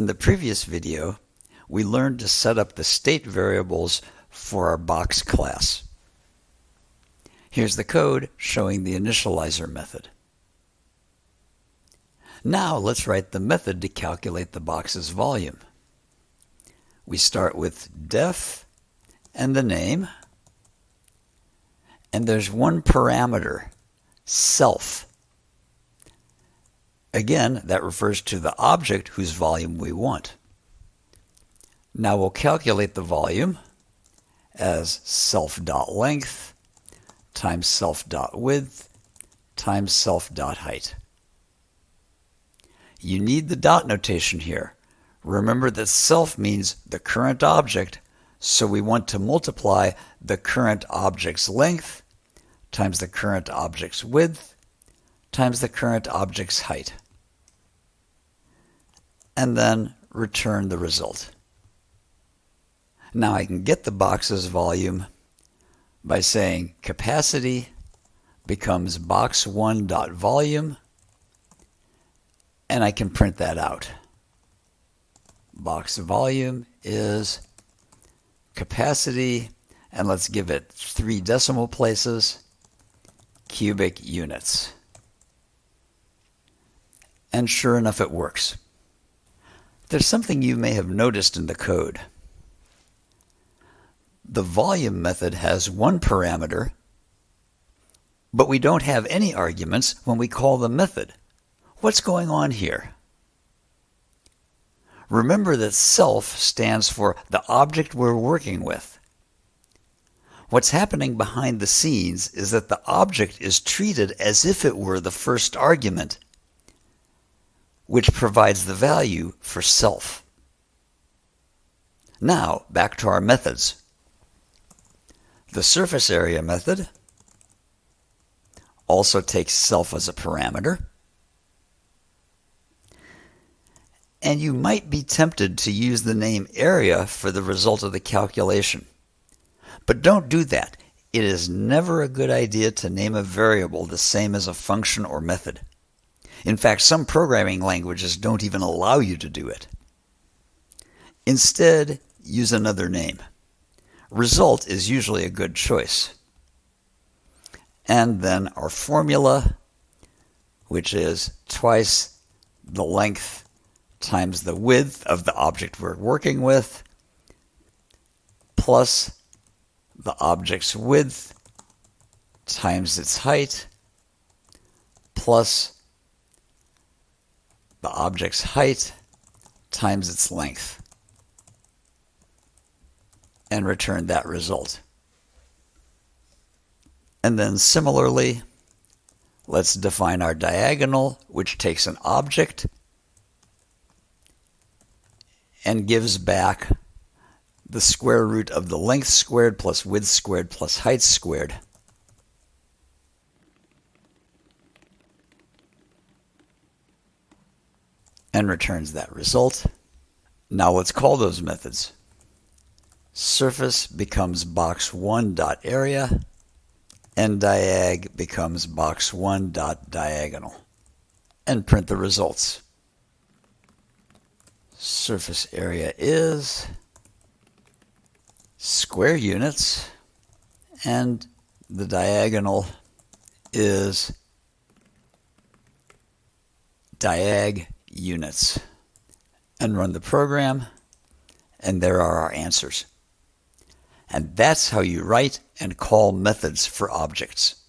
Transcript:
In the previous video, we learned to set up the state variables for our box class. Here's the code showing the initializer method. Now let's write the method to calculate the box's volume. We start with def and the name. And there's one parameter, self. Again, that refers to the object whose volume we want. Now we'll calculate the volume as self.length times self.width times self.height. You need the dot notation here. Remember that self means the current object, so we want to multiply the current object's length times the current object's width times the current object's height. And then return the result. Now I can get the box's volume by saying capacity becomes box1.volume and I can print that out. Box volume is capacity, and let's give it three decimal places, cubic units. And sure enough, it works. There's something you may have noticed in the code. The volume method has one parameter, but we don't have any arguments when we call the method. What's going on here? Remember that self stands for the object we're working with. What's happening behind the scenes is that the object is treated as if it were the first argument, which provides the value for self. Now, back to our methods. The surface area method also takes self as a parameter. and you might be tempted to use the name area for the result of the calculation. But don't do that. It is never a good idea to name a variable the same as a function or method. In fact, some programming languages don't even allow you to do it. Instead, use another name. Result is usually a good choice. And then our formula, which is twice the length times the width of the object we're working with plus the object's width times its height plus the object's height times its length and return that result. And then similarly, let's define our diagonal, which takes an object and gives back the square root of the length squared plus width squared plus height squared. And returns that result. Now let's call those methods. Surface becomes box1 dot area, and diag becomes box1 dot diagonal, and print the results surface area is square units and the diagonal is diag units and run the program and there are our answers. And that's how you write and call methods for objects.